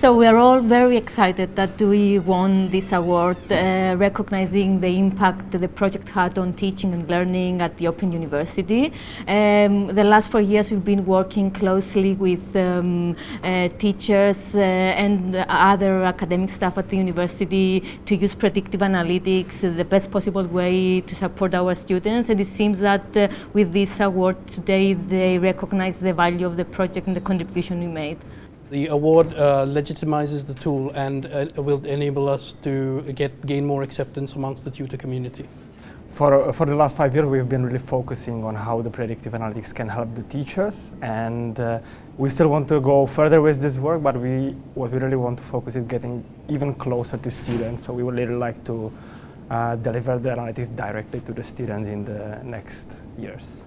So we are all very excited that we won this award, uh, recognizing the impact the project had on teaching and learning at the Open University. Um, the last four years we've been working closely with um, uh, teachers uh, and other academic staff at the university to use predictive analytics the best possible way to support our students. And it seems that uh, with this award today they recognize the value of the project and the contribution we made. The award uh, legitimizes the tool and uh, will enable us to get gain more acceptance amongst the tutor community. For, for the last five years, we've been really focusing on how the predictive analytics can help the teachers. And uh, we still want to go further with this work, but we, what we really want to focus is getting even closer to students. So we would really like to uh, deliver the analytics directly to the students in the next years.